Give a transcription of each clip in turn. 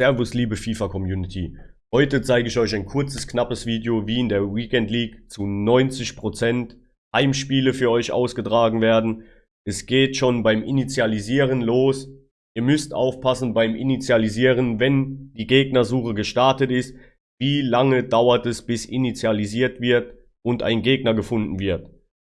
Servus liebe FIFA-Community. Heute zeige ich euch ein kurzes, knappes Video, wie in der Weekend League zu 90% Heimspiele für euch ausgetragen werden. Es geht schon beim Initialisieren los. Ihr müsst aufpassen beim Initialisieren, wenn die Gegnersuche gestartet ist, wie lange dauert es, bis initialisiert wird und ein Gegner gefunden wird.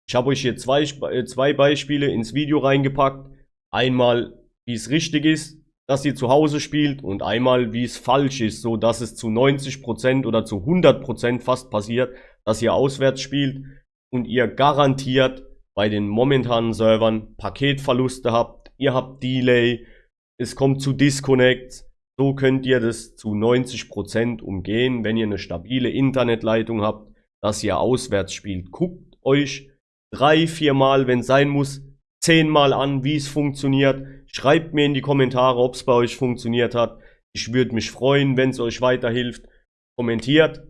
Ich habe euch hier zwei, äh, zwei Beispiele ins Video reingepackt. Einmal, wie es richtig ist, dass ihr zu Hause spielt und einmal, wie es falsch ist, so dass es zu 90% oder zu 100% fast passiert, dass ihr auswärts spielt und ihr garantiert bei den momentanen Servern Paketverluste habt, ihr habt Delay, es kommt zu Disconnects. So könnt ihr das zu 90% umgehen, wenn ihr eine stabile Internetleitung habt, dass ihr auswärts spielt. Guckt euch drei, vier Mal, wenn es sein muss, zehnmal an, wie es funktioniert. Schreibt mir in die Kommentare, ob es bei euch funktioniert hat. Ich würde mich freuen, wenn es euch weiterhilft. Kommentiert.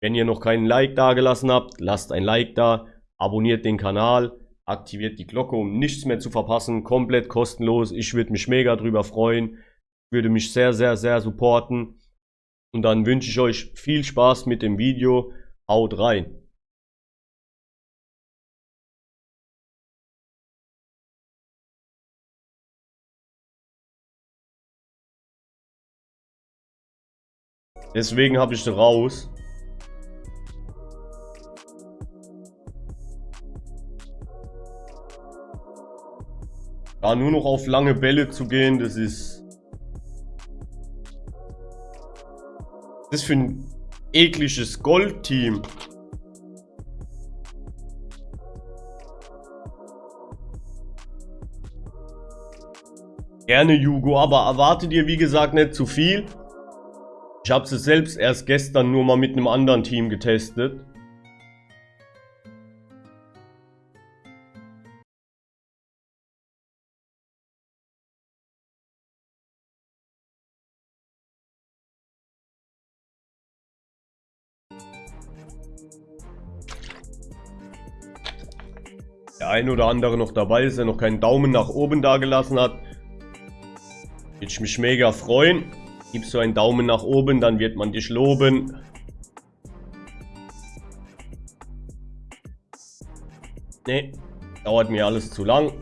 Wenn ihr noch keinen Like dagelassen habt, lasst ein Like da. Abonniert den Kanal. Aktiviert die Glocke, um nichts mehr zu verpassen. Komplett kostenlos. Ich würde mich mega drüber freuen. Würde mich sehr, sehr, sehr supporten. Und dann wünsche ich euch viel Spaß mit dem Video. Haut rein. Deswegen habe ich raus. Ja, nur noch auf lange Bälle zu gehen, das ist... Das ist für ein ekliges Goldteam. Gerne, Jugo, aber erwartet ihr, wie gesagt, nicht zu viel. Ich habe es selbst erst gestern nur mal mit einem anderen Team getestet. Der ein oder andere noch dabei ist, der noch keinen Daumen nach oben da gelassen hat. Würde ich mich mega freuen. Gibst du einen Daumen nach oben, dann wird man dich loben. Ne, dauert mir alles zu lang.